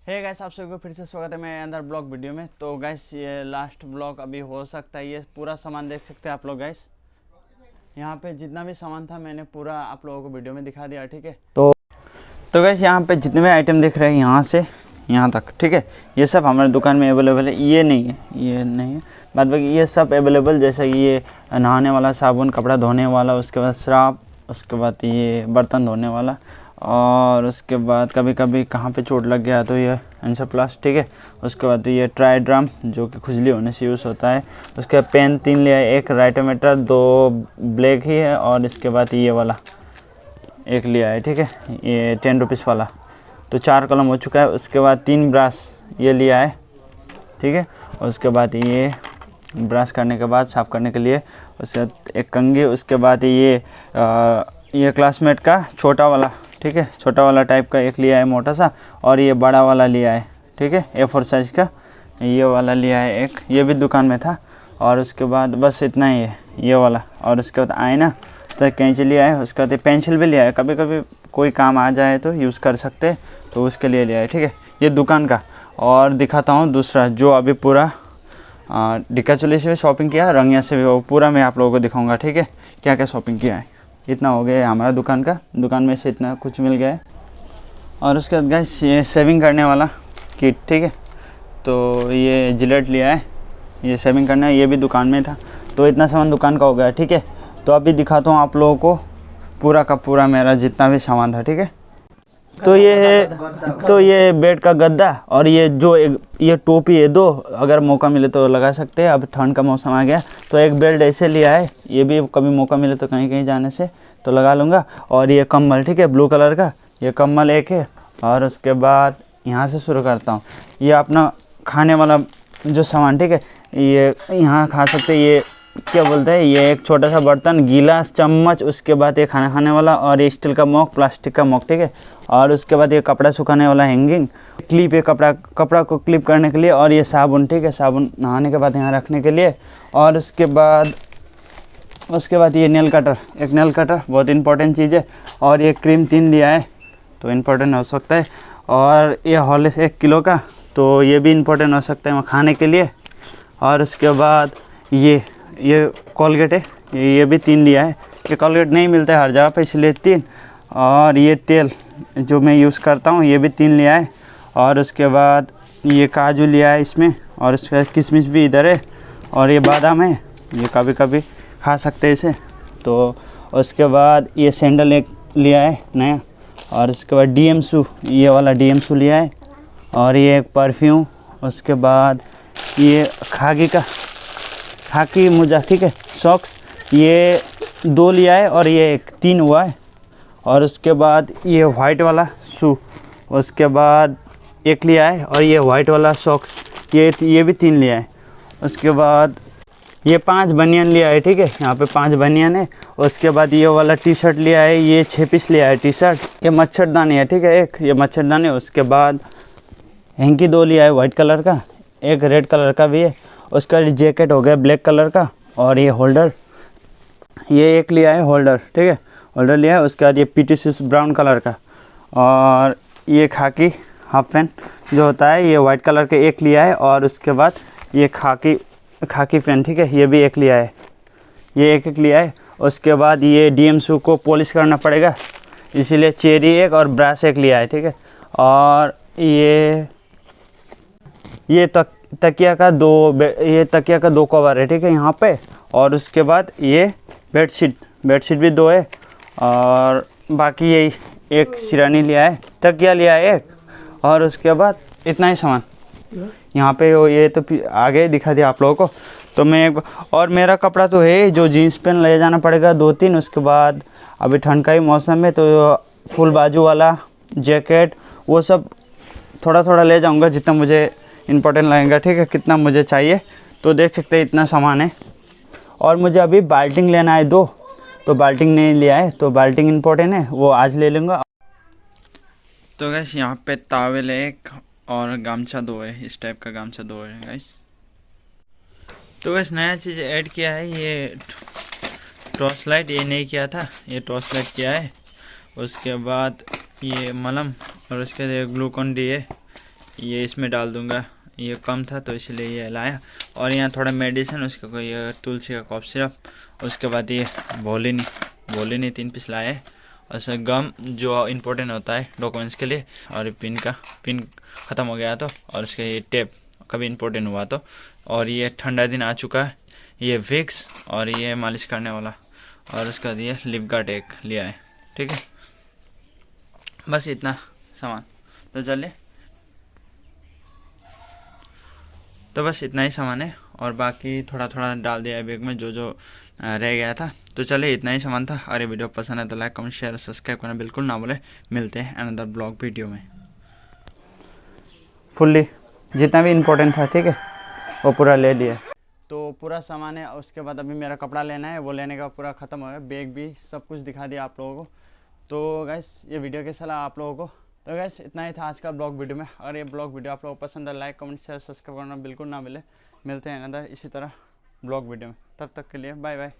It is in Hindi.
है गैस आप सबको फिर से स्वागत है मेरे अंदर ब्लॉग वीडियो में। तो गैस ये लास्ट ब्लॉग अभी हो सकता है ये पूरा सामान देख सकते हैं आप लोग गैस यहाँ पे जितना भी सामान था मैंने पूरा आप लोगों को वीडियो में दिखा दिया ठीक है? तो तो गैस यहाँ पे जितने भी आइटम दिख रहे हैं यहाँ से यहाँ तक ठीक है? ये सब हमारे दुकान में अवेलेबल है ये नहीं है ये नहीं है। बाद बाकी ये सब अवेलेबल जैसे कि ये नहाने वाला साबुन कपड़ा धोने वाला उसके बाद श्राप उसके बाद ये बर्तन धोने वाला और उसके बाद कभी कभी कहाँ पे चोट लग गया तो ये आंसर प्लस ठीक है? उसके बाद तो ये ट्राई ड्रम जो कि खुजली होने से यूज़ होता है। उसके बाद पेन तीन लिया एक राइटोमीटर दो ब्लैक ही है और इसके बाद ये वाला एक लिया है ठीक है? ये टेन रुपीज़ वाला। तो चार कलम हो चुका है। उसके बाद तीन ब्रश ये लिया है ठीक है? उसके बाद ये ब्रश करने के बाद साफ़ करने के लिए उसके एक कंघी उसके बाद ये आ, ये क्लासमेट का छोटा वाला। ठीक है? छोटा वाला टाइप का एक लिया है मोटा सा और ये बड़ा वाला लिया है, ठीक है? ए फोर साइज़ का। ये वाला लिया है एक। ये भी दुकान में था। और उसके बाद बस इतना ही है, ये वाला। और उसके बाद आईना तो कैंची लिया है, उसके बाद पेंसिल भी लिया है। कभी कभी कोई काम आ जाए तो यूज़ कर सकते तो उसके लिए लिया है, ठीक है? ये दुकान का। और दिखाता हूँ दूसरा, जो अभी पूरा डिक्का चोली से भी शॉपिंग किया, रंगिया से भी, वो पूरा मैं आप लोगों को दिखाऊँगा, ठीक है? क्या क्या शॉपिंग किया है। इतना हो गया हमारा दुकान का। दुकान में से इतना कुछ मिल गया है। और उसके बाद गैस ये सेविंग करने वाला किट ठीक है? तो ये जिलेट लिया है। ये सेविंग करना है, ये भी दुकान में था। तो इतना सामान दुकान का हो गया, ठीक है? तो अभी दिखाता हूँ आप लोगों को पूरा का पूरा मेरा जितना भी सामान था, ठीक है? तो ये है तो ये बेड का गद्दा और ये जो एक ये टोपी है दो अगर मौका मिले तो लगा सकते हैं। अब ठंड का मौसम आ गया तो एक बेल्ट ऐसे लिया है ये भी कभी मौका मिले तो कहीं कहीं जाने से तो लगा लूँगा। और ये कम्बल ठीक है ब्लू कलर का ये कम्बल एक है। और उसके बाद यहाँ से शुरू करता हूँ। ये अपना खाने वाला जो सामान ठीक है ये यहाँ खा सकते ये क्या बोलते हैं, ये एक छोटा सा बर्तन गिलास चम्मच, उसके बाद ये खाना खाने वाला और ये स्टील का मॉक, प्लास्टिक का मॉक, ठीक है? और उसके बाद ये कपड़ा सुखाने वाला हैंगिंग, क्लिप है कपड़ा कपड़ा को क्लिप करने के लिए और ये साबुन, ठीक है? साबुन नहाने के बाद यहाँ रखने के लिए और उसके बाद उसके बाद ये नेल कटर, एक नेल कटर, बहुत इंपॉर्टेंट चीज़ है और ये क्रीम तीन लिया है तो इम्पोर्टेंट हो सकता है। और ये हॉलिस एक किलो का तो ये भी इम्पोर्टेंट हो सकता है खाने के लिए। और उसके बाद ये ये कॉलगेट है। ये भी तीन लिया है। ये कॉलगेट नहीं मिलता है हर जगह पे, इसलिए तीन। और ये तेल जो मैं यूज़ करता हूँ, ये भी तीन लिया है। और उसके बाद ये काजू लिया है इसमें। और उसके किशमिश भी इधर है। और ये बादाम है। ये कभी कभी खा सकते हैं इसे। तो उसके बाद ये सैंडल एक लिया है, नया। और उसके बाद डी एम सू ये वाला डी एम सू लिया है। और ये एक परफ्यूम उसके बाद ये खागी का। खाकी मुजा ठीक है? सॉक्स ये दो लिया है और ये एक तीन हुआ है। और उसके बाद ये वाइट वाला शू उसके बाद एक लिया है और ये वाइट वाला सॉक्स ये ये भी तीन लिया है। उसके बाद ये पाँच बनियान लिया है, ठीक है? यहाँ पे पाँच बनियान है। उसके बाद ये वाला टी शर्ट लिया है, ये छः पीस लिया है टी शर्ट ये मच्छरदानी है, ठीक है? एक, ये मच्छरदानी उसके बाद हैंकी दो लिया है वाइट कलर का। एक रेड कलर का भी है। उसका जैकेट हो गया ब्लैक कलर का और ये होल्डर ये एक लिया है होल्डर ठीक है? होल्डर लिया है, उसके बाद ये पी टी ब्राउन कलर का और ये खाकी हाफ़ पैंट जो होता है, ये वाइट कलर का एक लिया है और उसके बाद ये खाकी खाकी पैंट ठीक है? ये भी एक लिया है। ये एक एक लिया है। उसके बाद ये डी एम को पॉलिश करना पड़ेगा। इसीलिए चेरी एक और ब्रश एक लिया है, ठीक है? और ये ये तक तकिया का दो ये तकिया का दो कवर है, ठीक है, यहाँ पे, और उसके बाद ये बेडशीट बेडशीट भी दो है, और बाकी यही एक सिरानी लिया है, तकिया लिया है एक, और उसके बाद इतना ही सामान। यहाँ पे वो ये तो आगे दिखा दिया आप लोगों को तो मैं और मेरा कपड़ा तो है जो जीन्स पेन ले जाना पड़ेगा दो तीन, उसके बाद अभी ठंड का ही मौसम है तो फुल बाजू वाला जैकेट, वो सब थोड़ा थोड़ा ले जाऊँगा जितना मुझे इम्पोर्टेंट लगेगा, ठीक है? कितना मुझे चाहिए? तो देख सकते हैं इतना सामान है। और मुझे अभी बाल्टिंग लेना है दो। तो बाल्टिंग नहीं लिया है तो बाल्टिंग इम्पोर्टेंट है, वो आज ले लूँगा। तो गैस यहाँ पे तावेल एक और गामछा दो है, इस टाइप का गामछा दो है गैस तो गैस नया चीज़ ऐड किया है, ये टॉर्च लाइट ये नहीं किया था, ये टॉर्च लाइट किया है। उसके बाद ये मलम और उसके बाद ग्लूकोन डी है, ये इसमें डाल दूँगा। ये कम था तो इसलिए ये लाया। और यहाँ थोड़ा मेडिसिन उसका कोई ये तुलसी का कॉफ सिरप उसके बाद ये बोलिनी बोलिनी तीन पीस लाए। और उसमें गम जो इम्पोर्टेंट होता है डॉक्यूमेंट्स के लिए, और पिन का पिन ख़त्म हो गया तो और उसके ये टेप कभी इम्पोर्टेंट हुआ तो। और ये ठंडा दिन आ चुका है, ये विक्स और ये मालिश करने वाला। और उसका दिए लिप गार्ड एक लिया है ठीक है? बस इतना सामान। तो चलिए तो बस इतना ही सामान है और बाकी थोड़ा थोड़ा डाल दिया है बैग में जो जो रह गया था। तो चलिए इतना ही सामान था। अरे वीडियो पसंद है तो लाइक कमेंट शेयर सब्सक्राइब करना बिल्कुल ना बोले मिलते हैं अनदर ब्लॉग वीडियो में। फुल्ली जितना भी इम्पोर्टेंट था ठीक है? वो पूरा ले लिया। तो पूरा सामान है उसके बाद अभी मेरा कपड़ा लेना है। वो लेने का पूरा ख़त्म हो गया। बैग भी सब कुछ दिखा दिया आप लोगों को। तो गैस ये वीडियो कैसा लगा आप लोगों को? तो गैस इतना ही था आज का ब्लॉग वीडियो में। अगर ये ब्लॉग वीडियो आप लोगों को पसंद है लाइक कमेंट शेयर सब्सक्राइब करना बिल्कुल ना मिले मिलते हैं अंदर इसी तरह ब्लॉग वीडियो में। तब तक के लिए बाय बाय